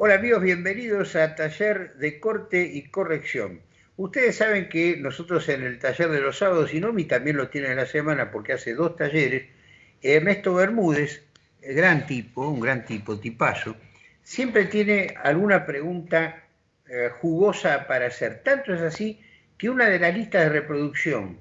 Hola amigos, bienvenidos a Taller de Corte y Corrección. Ustedes saben que nosotros en el taller de los sábados, y Nomi también lo tiene en la semana porque hace dos talleres, Ernesto Bermúdez, gran tipo, un gran tipo, tipazo, siempre tiene alguna pregunta eh, jugosa para hacer. Tanto es así que una de las listas de reproducción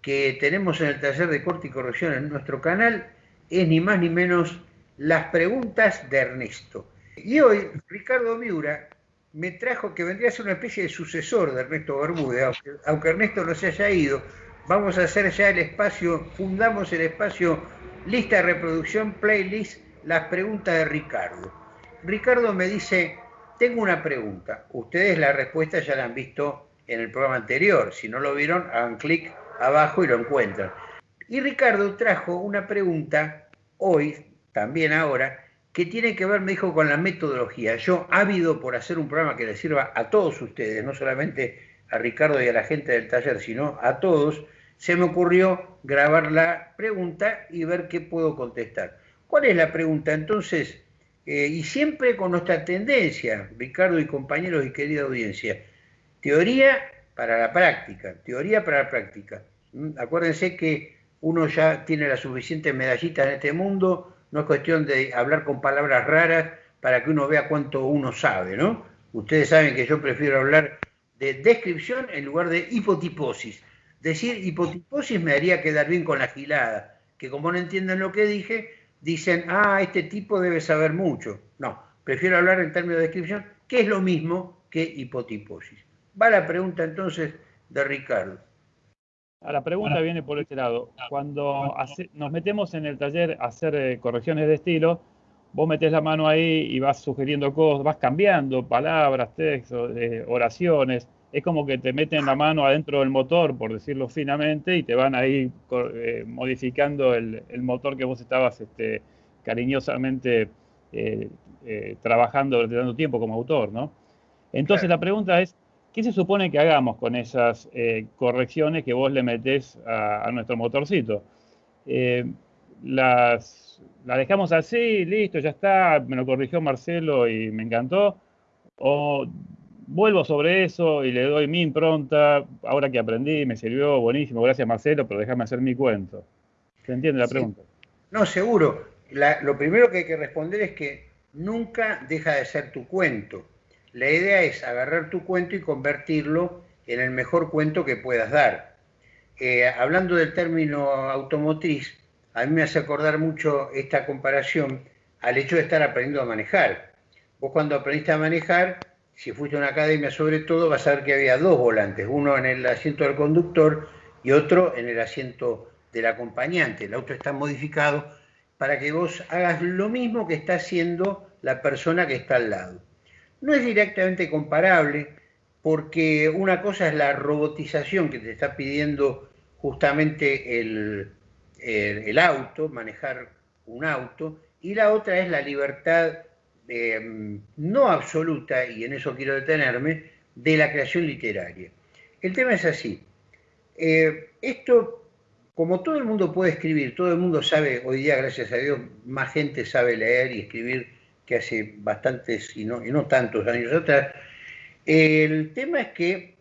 que tenemos en el taller de corte y corrección en nuestro canal es ni más ni menos las preguntas de Ernesto. Y hoy Ricardo Miura me trajo que vendría a ser una especie de sucesor de Ernesto Bermúdez, aunque, Ernesto no se haya ido, vamos a hacer ya el espacio, fundamos el espacio lista de reproducción, playlist, las preguntas de Ricardo. Ricardo me dice, tengo una pregunta, ustedes la respuesta ya la han visto en el programa anterior, si no lo vieron, hagan clic abajo y lo encuentran. Y Ricardo trajo una pregunta hoy, también ahora, que tiene que ver, me dijo, con la metodología. Yo, ávido por hacer un programa que le sirva a todos ustedes, no solamente a Ricardo y a la gente del taller, sino a todos, se me ocurrió grabar la pregunta y ver qué puedo contestar. ¿Cuál es la pregunta? Entonces, eh, y siempre con nuestra tendencia, Ricardo y compañeros y querida audiencia, teoría para la práctica, teoría para la práctica. ¿Mm? Acuérdense que uno ya tiene la suficiente medallita en este mundo, no es cuestión de hablar con palabras raras para que uno vea cuánto uno sabe, ¿no? Ustedes saben que yo prefiero hablar de descripción en lugar de hipotiposis. Decir hipotiposis me haría quedar bien con la gilada, que como no entienden lo que dije, dicen, ah, este tipo debe saber mucho. No, prefiero hablar en términos de descripción, que es lo mismo que hipotiposis. Va la pregunta entonces de Ricardo. Ah, la pregunta viene por este lado. Cuando nos metemos en el taller a hacer eh, correcciones de estilo, vos metés la mano ahí y vas sugiriendo cosas, vas cambiando palabras, textos, eh, oraciones. Es como que te meten la mano adentro del motor, por decirlo finamente, y te van ahí eh, modificando el, motor que vos estabas este, cariñosamente trabajando durante tanto tiempo como autor, ¿no? Entonces la pregunta es, ¿Qué se supone que hagamos con esas eh, correcciones que vos le metés a, nuestro motorcito? Eh, las, dejamos así, listo, ya está, me lo corrigió Marcelo y me encantó. O vuelvo sobre eso y le doy mi impronta, ahora que aprendí, me sirvió, buenísimo, gracias Marcelo, pero déjame hacer mi cuento. ¿Se entiende la pregunta? No, seguro. lo primero que hay que responder es que nunca deja de ser tu cuento. La idea es agarrar tu cuento y convertirlo en el mejor cuento que puedas dar. Eh, hablando del término automotriz, a mí me hace acordar mucho esta comparación al hecho de estar aprendiendo a manejar. Vos cuando aprendiste a manejar, si fuiste a una academia sobre todo, vas a ver que había dos volantes, uno en el asiento del conductor y otro en el asiento del acompañante. El auto está modificado para que vos hagas lo mismo que está haciendo la persona que está al lado. No es directamente comparable porque una cosa es la robotización que te está pidiendo justamente el, auto, manejar un auto, y la otra es la libertad em, no absoluta, y en eso quiero detenerme, de la creación literaria. El tema es así. Eh, esto, como todo el mundo puede escribir, todo el mundo sabe, hoy día, gracias a Dios, más gente sabe leer y escribir que hace bastantes y no, y no tantos años atrás. El tema es que,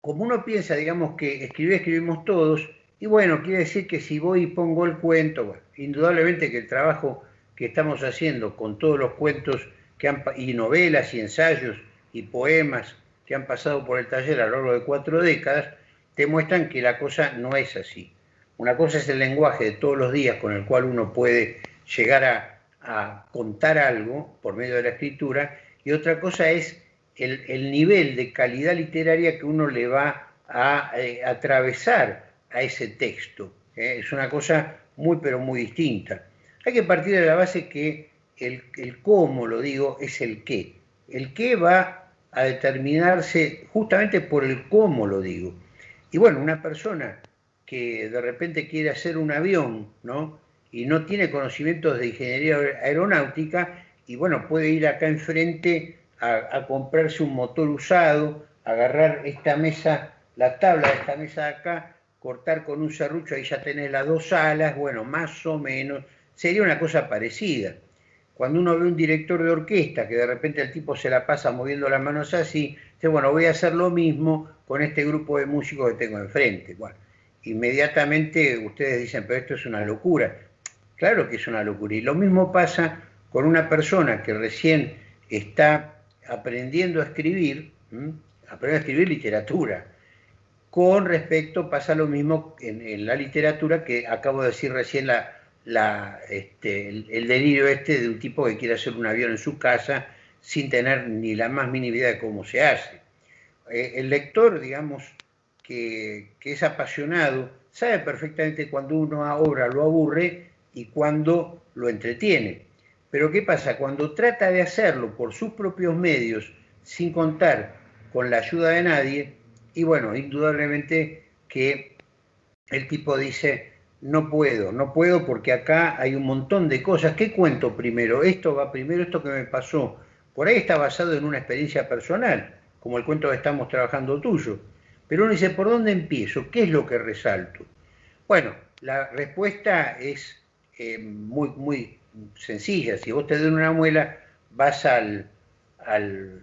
como uno piensa, digamos, que escribir escribimos todos, y bueno, quiere decir que si voy y pongo el cuento, indudablemente que el trabajo que estamos haciendo con todos los cuentos que han, y novelas y ensayos y poemas que han pasado por el taller a lo largo de cuatro décadas, te muestran que la cosa no es así. Una cosa es el lenguaje de todos los días con el cual uno puede llegar a a contar algo por medio de la escritura y otra cosa es el, nivel de calidad literaria que uno le va a eh, atravesar a ese texto. ¿eh? Es una cosa muy pero muy distinta. Hay que partir de la base que el, el cómo, lo digo, es el qué. El qué va a determinarse justamente por el cómo, lo digo. Y bueno, una persona que de repente quiere hacer un avión, ¿no? Y no tiene conocimientos de ingeniería aeronáutica y bueno, puede ir acá enfrente a, comprarse un motor usado, agarrar esta mesa, la tabla de esta mesa de acá, cortar con un serrucho, ahí ya tenés las dos alas, bueno, más o menos, sería una cosa parecida. cuando uno ve un director de orquesta que de repente el tipo se la pasa moviendo las manos así, dice, bueno, voy a hacer lo mismo con este grupo de músicos que tengo enfrente. Bueno, inmediatamente ustedes dicen, pero esto es una locura. Claro que es una locura. Y lo mismo pasa con una persona que recién está aprendiendo a escribir, aprendiendo a escribir literatura. Con respecto, pasa lo mismo en, la literatura que acabo de decir recién la, este, el, delirio este de un tipo que quiere hacer un avión en su casa sin tener ni la más mínima idea de cómo se hace. Eh, el lector, digamos, que, que, es apasionado, sabe perfectamente cuando una obra lo aburre y cuando lo entretiene. Pero ¿qué pasa? Cuando trata de hacerlo por sus propios medios, sin contar con la ayuda de nadie, y bueno, indudablemente que el tipo dice, no puedo, no puedo porque acá hay un montón de cosas. ¿Qué cuento primero? Esto va primero, esto que me pasó. Por ahí está basado en una experiencia personal, como el cuento que estamos trabajando tuyo. Pero uno dice, ¿por dónde empiezo? ¿Qué es lo que resalto? Bueno, la respuesta es eh, muy, muy sencilla. Si vos te duele una muela, vas al, al,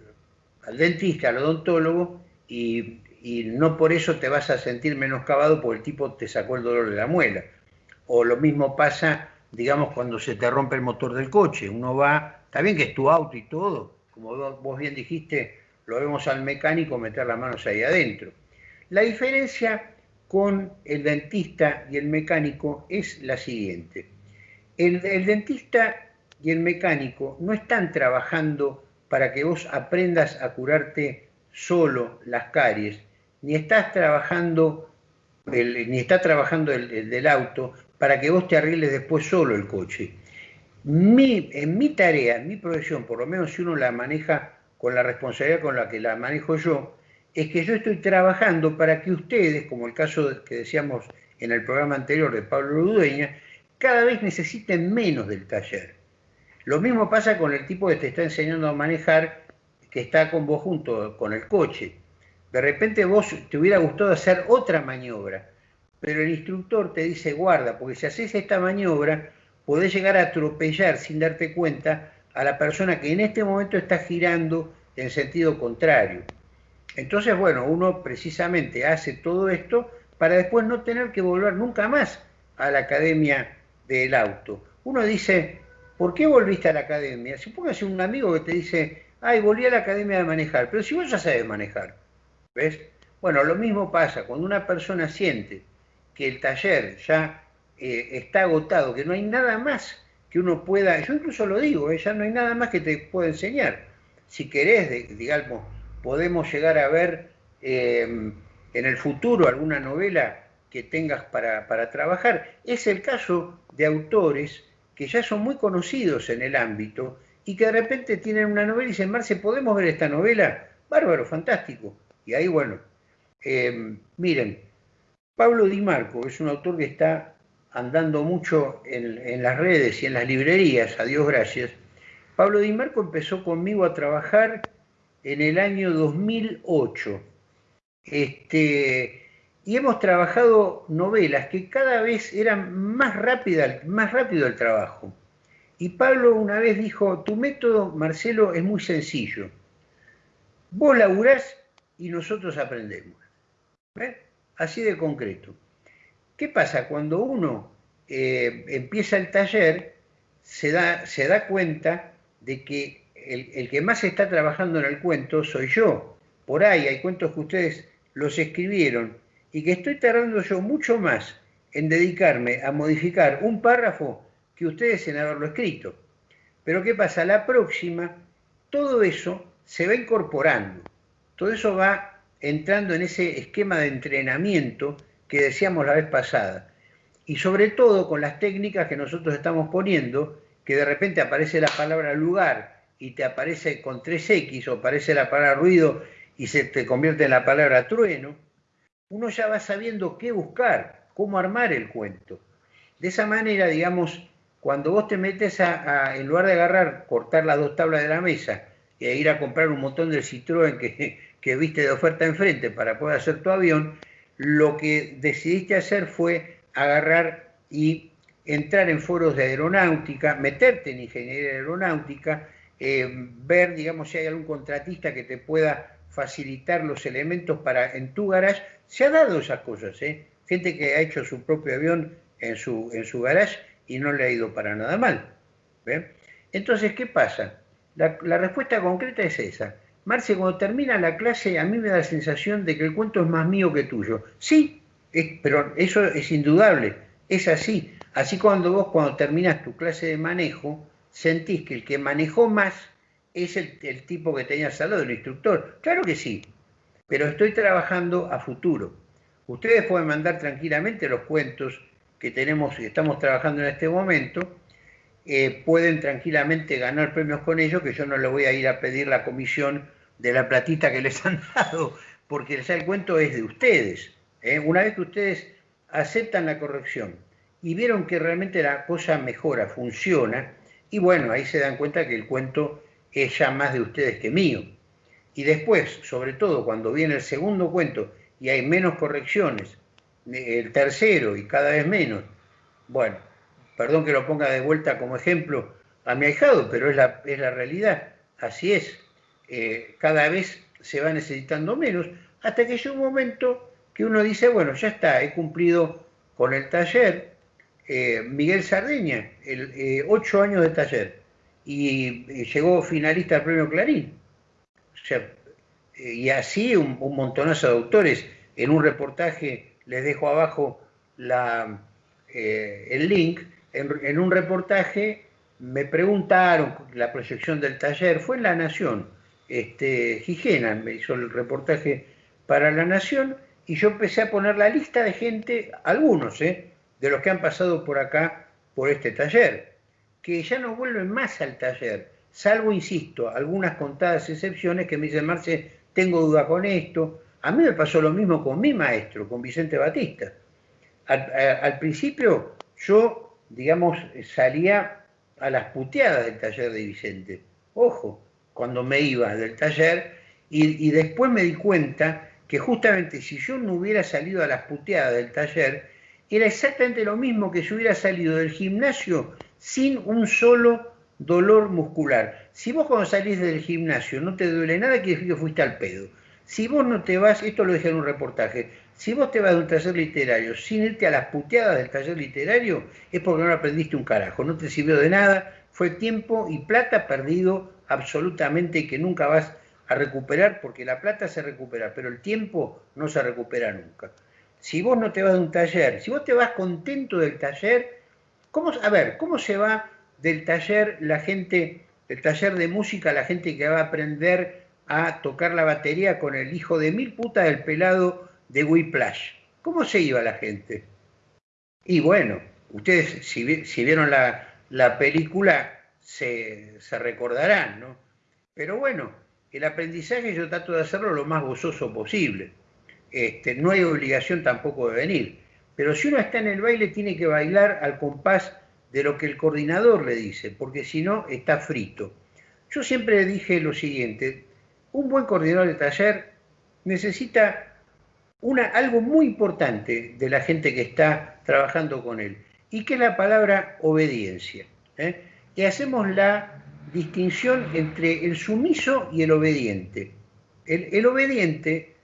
dentista, al odontólogo, y, no por eso te vas a sentir menoscabado porque el tipo te sacó el dolor de la muela. O lo mismo pasa, digamos, cuando se te rompe el motor del coche. Uno va, está bien que es tu auto y todo, como vos bien dijiste, lo vemos al mecánico meter las manos ahí adentro. La diferencia con el dentista y el mecánico es la siguiente. El, dentista y el mecánico no están trabajando para que vos aprendas a curarte solo las caries, ni estás trabajando, ni está trabajando el, del auto para que vos te arregles después solo el coche. en mi tarea, en mi profesión, por lo menos si uno la maneja con la responsabilidad con la que la manejo yo, es que yo estoy trabajando para que ustedes, como el caso que decíamos en el programa anterior de Pablo Ludueña, cada vez necesiten menos del taller. Lo mismo pasa con el tipo que te está enseñando a manejar, que está con vos junto con el coche. De repente vos te hubiera gustado hacer otra maniobra, pero el instructor te dice guarda, porque si haces esta maniobra podés llegar a atropellar sin darte cuenta a la persona que en este momento está girando en sentido contrario. Entonces, bueno, uno precisamente hace todo esto para después no tener que volver nunca más a la academia del auto. Uno dice, ¿por qué volviste a la academia? Supóngase un amigo que te dice, ay, volví a la academia de manejar, pero si vos ya sabes manejar, ¿ves? Bueno, lo mismo pasa cuando una persona siente que el taller ya eh, está agotado, que no hay nada más que uno pueda, yo incluso lo digo, ¿eh? ya no hay nada más que te pueda enseñar. Si querés, digamos, podemos llegar a ver eh, en el futuro alguna novela que tengas para, para, trabajar. Es el caso de autores que ya son muy conocidos en el ámbito y que de repente tienen una novela y dicen, Marce, ¿podemos ver esta novela? Bárbaro, fantástico. Y ahí, bueno, eh, miren, Pablo Di Marco es un autor que está andando mucho en, en, las redes y en las librerías, a Dios gracias. Pablo Di Marco empezó conmigo a trabajar en el año 2008. Este, y hemos trabajado novelas que cada vez eran más, rápida, más rápido el trabajo. Y Pablo una vez dijo, tu método, Marcelo, es muy sencillo. Vos laburás y nosotros aprendemos. Así de concreto. ¿Qué pasa? Cuando uno eh, empieza el taller, se da, cuenta de que el, que más está trabajando en el cuento soy yo. Por ahí hay cuentos que ustedes los escribieron y que estoy tardando yo mucho más en dedicarme a modificar un párrafo que ustedes en haberlo escrito. Pero ¿qué pasa? La próxima, todo eso se va incorporando, todo eso va entrando en ese esquema de entrenamiento que decíamos la vez pasada. Y sobre todo con las técnicas que nosotros estamos poniendo, que de repente aparece la palabra lugar y te aparece con 3X o aparece la palabra ruido y se te convierte en la palabra trueno, uno ya va sabiendo qué buscar, cómo armar el cuento. De esa manera, digamos, cuando vos te metes a, en lugar de agarrar, cortar las dos tablas de la mesa e ir a comprar un montón del Citroën que, viste de oferta enfrente para poder hacer tu avión, lo que decidiste hacer fue agarrar y entrar en foros de aeronáutica, meterte en ingeniería aeronáutica, eh, ver, digamos, si hay algún contratista que te pueda facilitar los elementos para en tu garage. Se ha dado esas cosas, ¿eh? Gente que ha hecho su propio avión en su, en su garage y no le ha ido para nada mal. Entonces, ¿qué pasa? La, respuesta concreta es esa. Marce, cuando termina la clase, a mí me da la sensación de que el cuento es más mío que tuyo. Sí, pero eso es indudable, es así. Así cuando vos, cuando terminas tu clase de manejo, sentís que el que manejó más es el, tipo que tenías al lado, el instructor. Claro que sí, pero estoy trabajando a futuro. Ustedes pueden mandar tranquilamente los cuentos que tenemos y estamos trabajando en este momento, eh, pueden tranquilamente ganar premios con ellos, que yo no les voy a ir a pedir la comisión de la platita que les han dado, porque el cuento es de ustedes. ¿eh? Una vez que ustedes aceptan la corrección y vieron que realmente la cosa mejora, funciona, y bueno, ahí se dan cuenta que el cuento es ya más de ustedes que mío. Y después, sobre todo cuando viene el segundo cuento y hay menos correcciones, el tercero y cada vez menos, bueno, perdón que lo ponga de vuelta como ejemplo a mi ahijado, pero es la, es la realidad, así es, eh, cada vez se va necesitando menos, hasta que llega un momento que uno dice, bueno, ya está, he cumplido con el taller, eh, Miguel Sardeña, el, eh, ocho años de taller, y, llegó finalista al premio Clarín. y así un, montonazo de autores. En un reportaje, les dejo abajo eh, el link, en, un reportaje me preguntaron la proyección del taller, fue en La Nación, este, Gigena me hizo el reportaje para La Nación, y yo empecé a poner la lista de gente, algunos, ¿eh? de los que han pasado por acá, por este taller, que ya no vuelven más al taller, salvo, insisto, algunas contadas excepciones que me dicen, Marce, tengo duda con esto. A mí me pasó lo mismo con mi maestro, con Vicente Batista. Al, principio yo, digamos, salía a las puteadas del taller de Vicente. Ojo, cuando me iba del taller, y, y después me di cuenta que justamente si yo no hubiera salido a las puteadas del taller, era exactamente lo mismo que si hubiera salido del gimnasio sin un solo dolor muscular. Si vos cuando salís del gimnasio no te duele nada, quiere decir que fuiste al pedo. Si vos no te vas, esto lo dije en un reportaje, si vos te vas de un taller literario sin irte a las puteadas del taller literario, es porque no aprendiste un carajo, no te sirvió de nada, fue tiempo y plata perdido absolutamente que nunca vas a recuperar, porque la plata se recupera, pero el tiempo no se recupera nunca si vos no te vas de un taller, si vos te vas contento del taller, ¿cómo, a ver, ¿cómo se va del taller la gente, del taller de música, la gente que va a aprender a tocar la batería con el hijo de mil putas del pelado de Whiplash? ¿Cómo se iba la gente? Y bueno, ustedes si, vieron la, película se, se recordarán, ¿no? Pero bueno, el aprendizaje yo trato de hacerlo lo más gozoso posible. Este, no hay obligación tampoco de venir. Pero si uno está en el baile, tiene que bailar al compás de lo que el coordinador le dice, porque si no, está frito. Yo siempre dije lo siguiente, un buen coordinador de taller necesita una, algo muy importante de la gente que está trabajando con él, y que es la palabra obediencia. ¿eh? Y hacemos la distinción entre el sumiso y el obediente. El, el obediente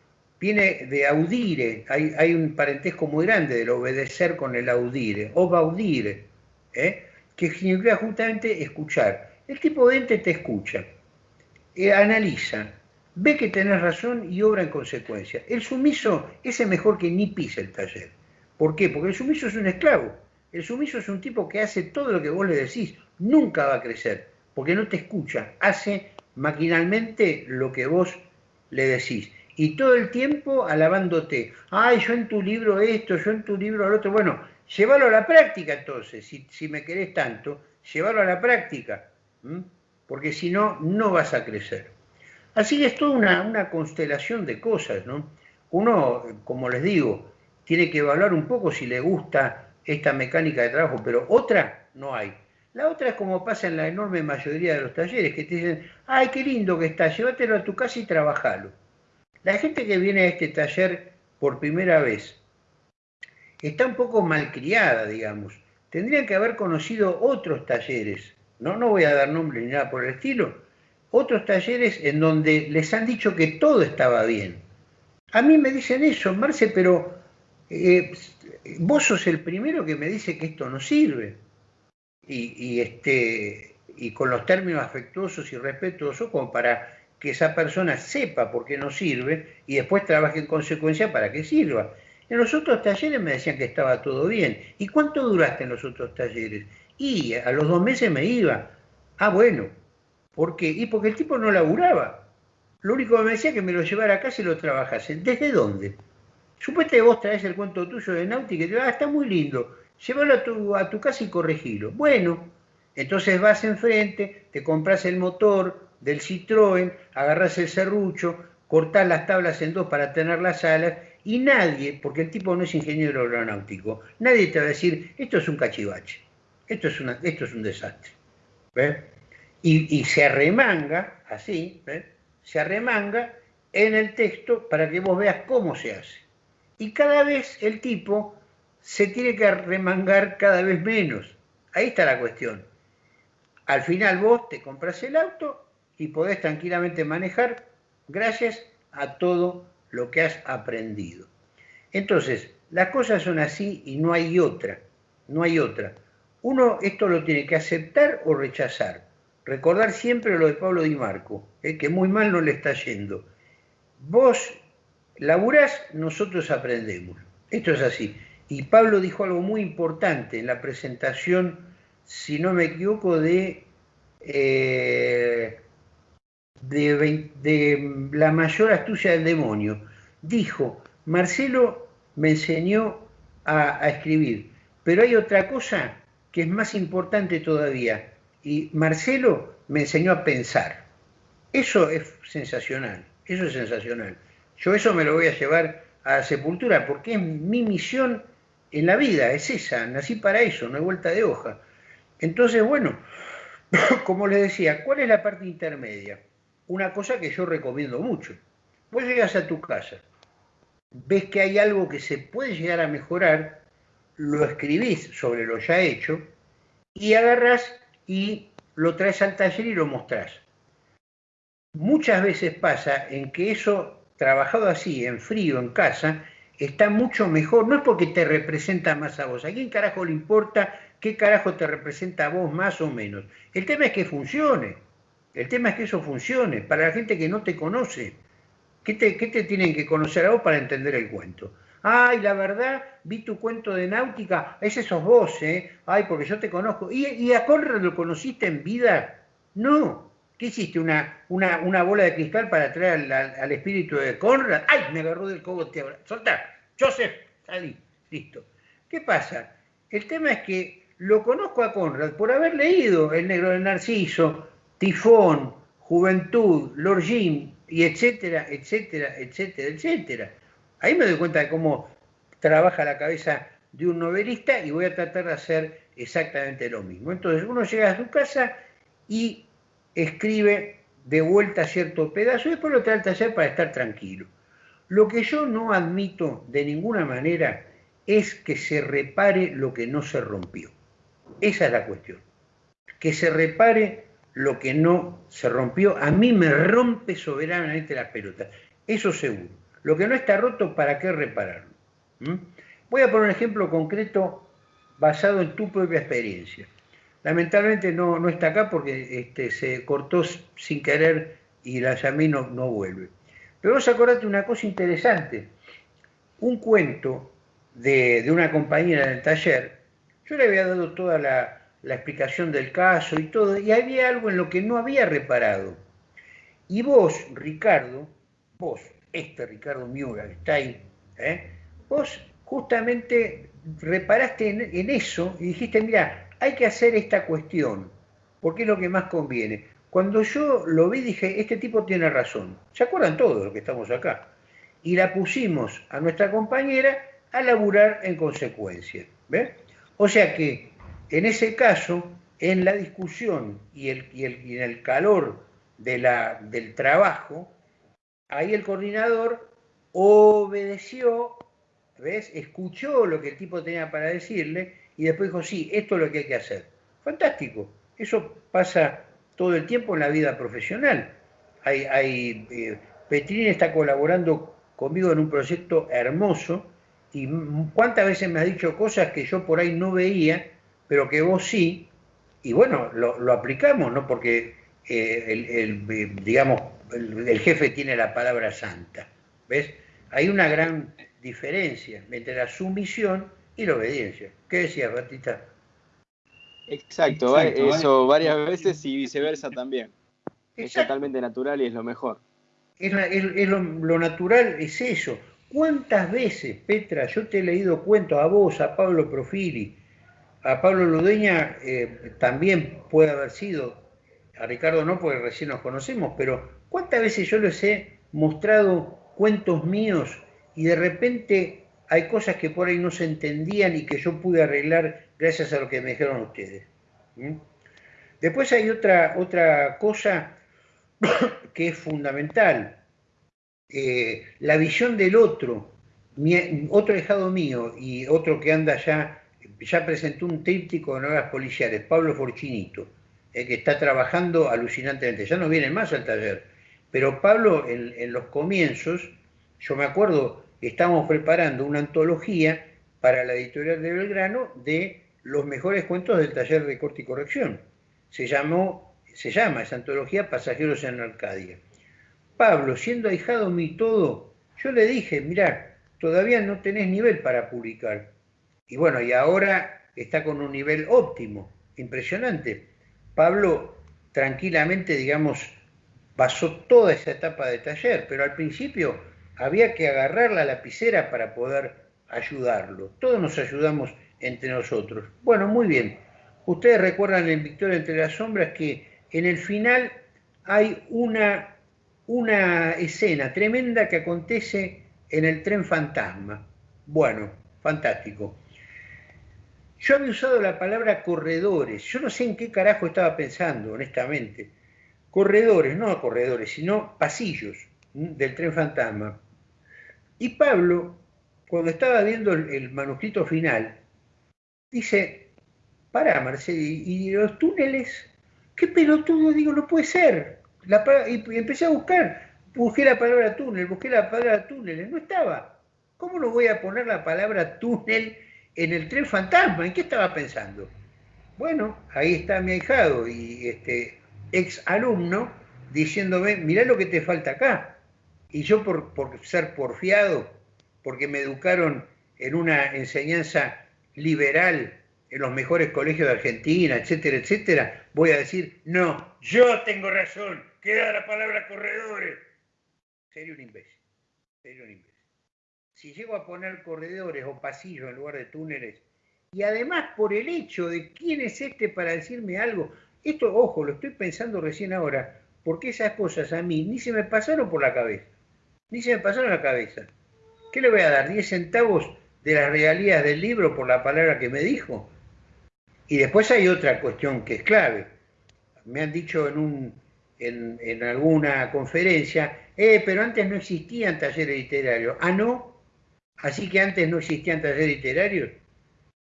viene de audire, hay, un parentesco muy grande del obedecer con el audire, obaudire, ¿eh? que significa justamente escuchar. El tipo de ente te escucha, eh, analiza, ve que tenés razón y obra en consecuencia. El sumiso, ese mejor que ni pisa el taller. ¿Por qué? Porque el sumiso es un esclavo. El sumiso es un tipo que hace todo lo que vos le decís, nunca va a crecer, porque no te escucha, hace maquinalmente lo que vos le decís y todo el tiempo alabándote. Ay, yo en tu libro esto, yo en tu libro lo otro. Bueno, llévalo a la práctica entonces, si, me querés tanto, llévalo a la práctica, porque si no, no vas a crecer. Así que es toda una, una, constelación de cosas, ¿no? Uno, como les digo, tiene que evaluar un poco si le gusta esta mecánica de trabajo, pero otra no hay. La otra es como pasa en la enorme mayoría de los talleres, que te dicen, ay, qué lindo que está, llévatelo a tu casa y trabajalo. La gente que viene a este taller por primera vez está un poco malcriada, digamos. tendrían que haber conocido otros talleres, no, no voy a dar nombre ni nada por el estilo, otros talleres en donde les han dicho que todo estaba bien. A mí me dicen eso, Marce, pero eh, vos sos el primero que me dice que esto no sirve. Y, este, y con los términos afectuosos y respetuosos como para que esa persona sepa por qué no sirve y después trabaje en consecuencia para que sirva. En los otros talleres me decían que estaba todo bien. ¿Y cuánto duraste en los otros talleres? Y a los dos meses me iba. Ah, bueno. ¿Por qué? Y porque el tipo no laburaba. Lo único que me decía que me lo llevara a casa y lo trabajase. ¿Desde dónde? Supuestamente vos traes el cuento tuyo de náutica y te ah, está muy lindo. Llévalo a tu, a tu casa y corregilo. Bueno, entonces vas enfrente, te compras el motor del Citroën, agarras el serrucho, cortás las tablas en dos para tener las alas y nadie, porque el tipo no es ingeniero aeronáutico, nadie te va a decir, esto es un cachivache, esto es, esto es un desastre. Y, se arremanga, así, se arremanga en el texto para que vos veas cómo se hace. Y cada vez el tipo se tiene que arremangar cada vez menos. Ahí está la cuestión. Al final vos te compras el auto y podés tranquilamente manejar gracias a todo lo que has aprendido. Entonces, las cosas son así y no hay otra, no hay otra. Uno esto lo tiene que aceptar o rechazar. Recordar siempre lo de Pablo Di Marco, eh, que muy mal no le está yendo. Vos laburás, nosotros aprendemos. Esto es así. Y Pablo dijo algo muy importante en la presentación, si no me equivoco, de eh, de, la mayor astucia del demonio. Dijo, Marcelo me enseñó a, escribir, pero hay otra cosa que es más importante todavía, y Marcelo me enseñó a pensar. Eso es sensacional, eso es sensacional. Yo eso me lo voy a llevar a sepultura porque es mi misión en la vida, es esa, nací para eso, no hay vuelta de hoja. Entonces, bueno, como les decía, ¿cuál es la parte intermedia? Una cosa que yo recomiendo mucho. Vos llegas a tu casa, ves que hay algo que se puede llegar a mejorar, lo escribís sobre lo ya hecho y agarras y lo traes al taller y lo mostrás. Muchas veces pasa en que eso, trabajado así, en frío, en casa, está mucho mejor. No es porque te representa más a vos. ¿A quién carajo le importa qué carajo te representa a vos más o menos? El tema es que funcione. El tema es que eso funcione. Para la gente que no te conoce, ¿qué te, tienen que conocer a vos para entender el cuento? Ay, la verdad, vi tu cuento de náutica, ese sos vos, ¿eh? Ay, porque yo te conozco. ¿Y, a Conrad lo conociste en vida? No. ¿Qué hiciste? ¿Una, una, bola de cristal para traer al, espíritu de Conrad? ¡Ay! Me agarró del cogote. Soltá. Joseph, salí. Listo. ¿Qué pasa? El tema es que lo conozco a Conrad por haber leído El Negro del Narciso, Tifón, Juventud, Lord Jim, y etcétera, etcétera, etcétera, etcétera. Ahí me doy cuenta de cómo trabaja la cabeza de un novelista y voy a tratar de hacer exactamente lo mismo. Entonces uno llega a su casa y escribe de vuelta cierto pedazo y después lo trae al taller para estar tranquilo. Lo que yo no admito de ninguna manera es que se repare lo que no se rompió. Esa es la cuestión. Que se repare lo que no se rompió, a mí me rompe soberanamente la pelota. Eso seguro. Lo que no está roto, ¿para qué repararlo? ¿Mm? Voy a poner un ejemplo concreto basado en tu propia experiencia. Lamentablemente no, no está acá porque este, se cortó sin querer y la llamé no, no vuelve. Pero vos acordate una cosa interesante. Un cuento de, de una compañera en el taller, yo le había dado toda la, la explicación del caso y todo, y había algo en lo que no había reparado. Y vos, Ricardo, vos, este Ricardo Miura que está ahí, ¿eh? vos justamente reparaste en, eso y dijiste, mira, hay que hacer esta cuestión, porque es lo que más conviene. Cuando yo lo vi dije, este tipo tiene razón. ¿Se acuerdan todos los que estamos acá? Y la pusimos a nuestra compañera a laburar en consecuencia. ¿ves? O sea que en ese caso, en la discusión y, en el calor de la, del trabajo, ahí el coordinador obedeció, ¿ves? escuchó lo que el tipo tenía para decirle y después dijo, sí, esto es lo que hay que hacer. Fantástico. Eso pasa todo el tiempo en la vida profesional. Hay, hay eh, está colaborando conmigo en un proyecto hermoso y cuántas veces me ha dicho cosas que yo por ahí no veía, pero que vos sí, y bueno, lo, aplicamos, ¿no? Porque eh, el, eh, digamos, el, jefe tiene la palabra santa, ¿ves? Hay una gran diferencia entre la sumisión y la obediencia. ¿Qué decías, Batista? Exacto, eso varias veces y viceversa también. Es totalmente natural y es lo mejor. Es, lo, natural es eso. ¿Cuántas veces, Petra, yo te he leído cuentos a vos, a Pablo Profili, a Pablo Ludeña eh, también puede haber sido, a Ricardo no, porque recién nos conocemos, pero ¿cuántas veces yo les he mostrado cuentos míos y de repente hay cosas que por ahí no se entendían y que yo pude arreglar gracias a lo que me dijeron ustedes? ¿Mm? Después hay otra, otra cosa que es fundamental, eh, la visión del otro, otro dejado mío y otro que anda ya, ya presentó un tríptico de novelas policiales, Pablo Forchinito, eh, que está trabajando alucinantemente, ya no viene más al taller, pero Pablo en, los comienzos, yo me acuerdo, estábamos preparando una antología para la editorial de Belgrano de los mejores cuentos del taller de corte y corrección. Se llamó, se llama esa antología Pasajeros en Arcadia. Pablo, siendo ahijado mi todo, yo le dije, mirá, todavía no tenés nivel para publicar. Y bueno, y ahora está con un nivel óptimo, impresionante. Pablo tranquilamente, digamos, pasó toda esa etapa de taller, pero al principio había que agarrar la lapicera para poder ayudarlo. Todos nos ayudamos entre nosotros. Bueno, muy bien. Ustedes recuerdan en Victoria entre las sombras que en el final hay una una escena tremenda que acontece en el tren fantasma. Bueno, fantástico. Yo había usado la palabra corredores. Yo no sé en qué carajo estaba pensando, honestamente. Corredores, no corredores, sino pasillos del tren fantasma. Y Pablo, cuando estaba viendo el, manuscrito final, dice, para Marcelo, ¿y los túneles? ¿Qué pelotudo? Digo, no puede ser y, empecé a buscar, busqué la palabra túnel, busqué la palabra túnel, no estaba. ¿Cómo no voy a poner la palabra túnel en el tren fantasma? ¿En qué estaba pensando? Bueno, ahí está mi ahijado y este ex alumno diciéndome, mirá lo que te falta acá. Y yo por, por ser porfiado, porque me educaron en una enseñanza liberal en los mejores colegios de Argentina, etcétera, etcétera, voy a decir, no, yo tengo razón, queda la palabra corredores. Sería un imbécil, sería un imbécil. Si llego a poner corredores o pasillos en lugar de túneles, y además por el hecho de quién es este para decirme algo, esto, ojo, lo estoy pensando recién ahora, porque esas cosas a mí ni se me pasaron por la cabeza, ni se me pasaron la cabeza. ¿Qué le voy a dar? ¿10 centavos de las regalías del libro por la palabra que me dijo? Y después hay otra cuestión que es clave. Me han dicho en, un, en, alguna conferencia, eh, pero antes no existían talleres literarios. Ah, no. Así que antes no existían talleres literarios.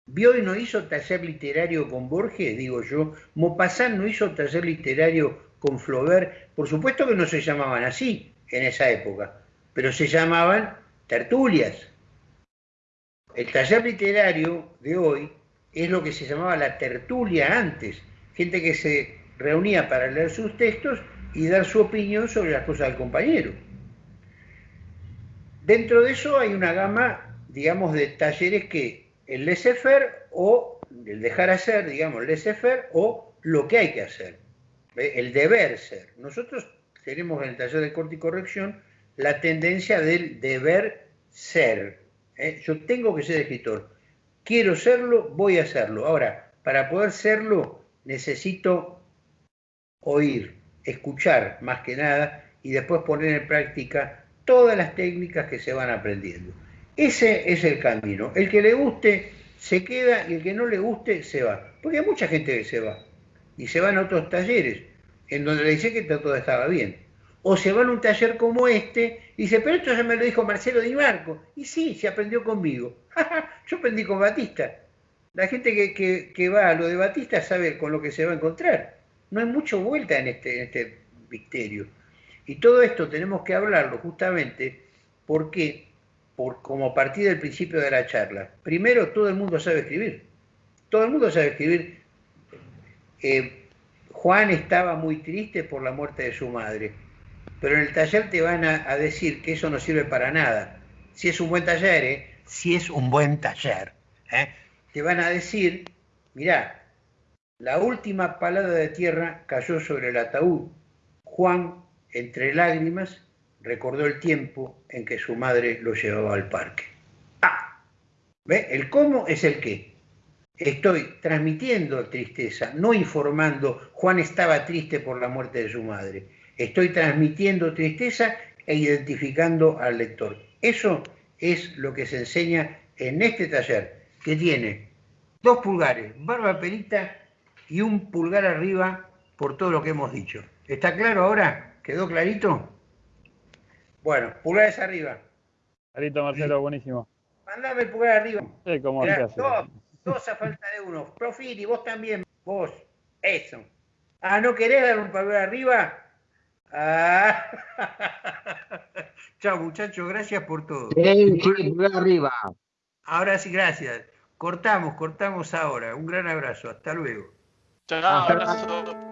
Bioy no hizo taller literario con Borges, digo yo. Mopasán no hizo taller literario con Flaubert. Por supuesto que no se llamaban así en esa época, pero se llamaban tertulias. El taller literario de hoy es lo que se llamaba la tertulia antes, gente que se reunía para leer sus textos y dar su opinión sobre las cosas del compañero. Dentro de eso hay una gama, digamos, de talleres que el laissez-faire o el dejar hacer, digamos, el laissez-faire o lo que hay que hacer, el deber ser. Nosotros tenemos en el taller de corte y corrección la tendencia del deber ser. ¿eh? Yo tengo que ser escritor quiero serlo, voy a hacerlo. Ahora, para poder serlo, necesito oír, escuchar más que nada y después poner en práctica todas las técnicas que se van aprendiendo. Ese es el camino. El que le guste se queda y el que no le guste se va. Porque hay mucha gente que se va y se van a otros talleres en donde le dice que todo estaba bien. O se va a un taller como este y dice, pero esto ya me lo dijo Marcelo Di Marco. Y sí, se aprendió conmigo. Yo aprendí con Batista. La gente que, va a lo de Batista sabe con lo que se va a encontrar. No hay mucho vuelta en este, en este. Y todo esto tenemos que hablarlo justamente porque, por, como partir del principio de la charla, primero todo el mundo sabe escribir. Todo el mundo sabe escribir. Eh, Juan estaba muy triste por la muerte de su madre, pero en el taller te van a, decir que eso no sirve para nada. Si es un buen taller, ¿eh? si es un buen taller, ¿eh? te van a decir, mirá, la última palabra de tierra cayó sobre el ataúd. Juan, entre lágrimas, recordó el tiempo en que su madre lo llevaba al parque. Ah, ¿ve? El cómo es el qué. Estoy transmitiendo tristeza, no informando, Juan estaba triste por la muerte de su madre. Estoy transmitiendo tristeza e identificando al lector. Eso es lo que se enseña en este taller, que tiene dos pulgares, barba perita y un pulgar arriba por todo lo que hemos dicho. ¿Está claro ahora? ¿Quedó clarito? Bueno, pulgares arriba. Clarito, Marcelo, buenísimo. Mandame el pulgar arriba. Sí, como dos, dos a falta de uno. Profiti, vos también, vos. Eso. Ah, ¿no querés dar un pulgar arriba? Ah. Chao, muchachos, gracias por todo. Sí, sí, pulgar arriba. Ahora sí, gracias. Cortamos, cortamos ahora. Un gran abrazo. Hasta luego. Chao, abrazo.